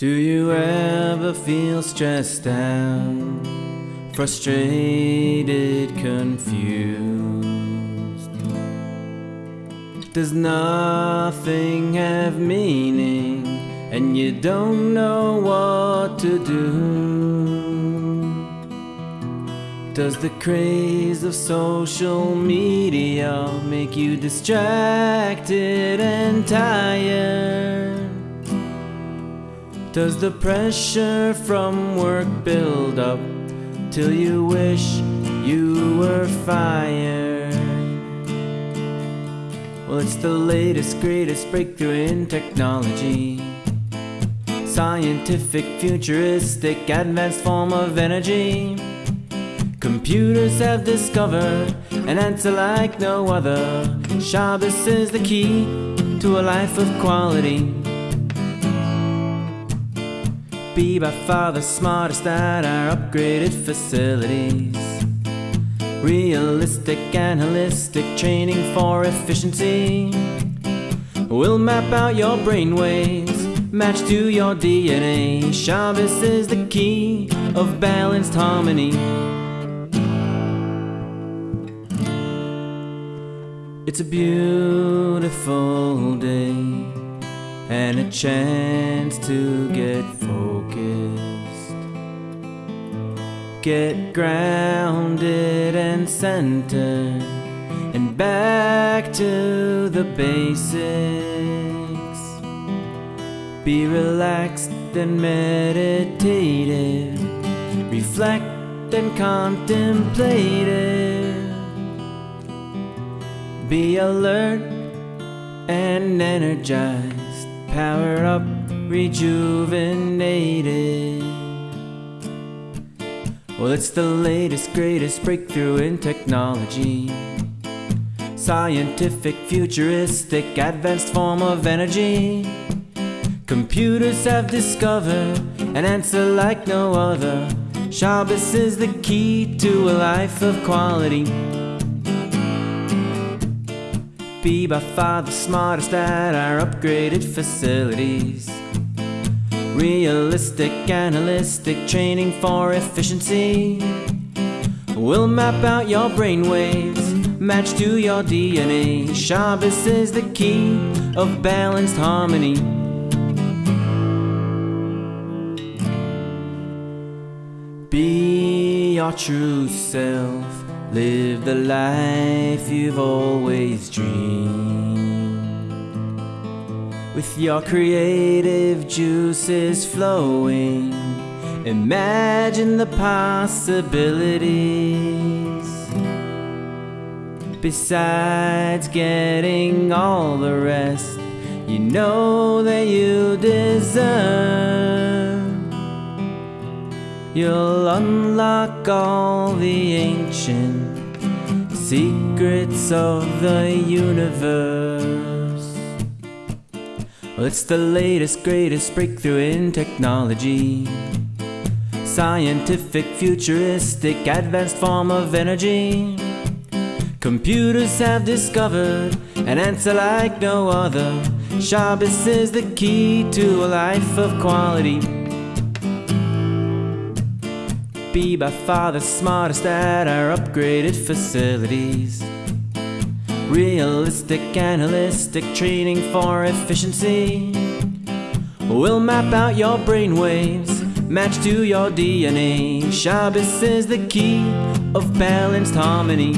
Do you ever feel stressed out, frustrated, confused? Does nothing have meaning and you don't know what to do? Does the craze of social media make you distracted and tired? Does the pressure from work build up till you wish you were fired? Well, it's the latest, greatest breakthrough in technology. Scientific, futuristic, advanced form of energy. Computers have discovered an answer like no other. Shabbos is the key to a life of quality. Be by far the smartest at our upgraded facilities. Realistic and holistic training for efficiency. We'll map out your brainwaves, match to your DNA. Shabbos is the key of balanced harmony. It's a beautiful day and a chance to get focused. Get grounded and centered and back to the basics. Be relaxed and meditative, reflect and contemplative. Be alert and energized, power up, rejuvenated. Well, it's the latest, greatest breakthrough in technology. Scientific, futuristic, advanced form of energy. Computers have discovered an answer like no other. Shabbos is the key to a life of quality. Be by far the smartest at our upgraded facilities. Realistic, analytic training for efficiency. We'll map out your brainwaves, match to your DNA. Shabbos is the key of balanced harmony. Be your true self. Live the life you've always dreamed. With your creative juices flowing, imagine the possibilities. Besides getting all the rest, you know that you deserve. You'll unlock all the ancient secrets of the universe. Well, it's the latest, greatest breakthrough in technology. Scientific, futuristic, advanced form of energy. Computers have discovered an answer like no other. Shabbos is the key to a life of quality. Be by far the smartest at our upgraded facilities. Realistic, analytic training for efficiency. We'll map out your brainwaves, match to your DNA. Shabbos is the key of balanced harmony.